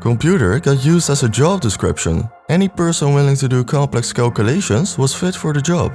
Computer got used as a job description. Any person willing to do complex calculations was fit for the job.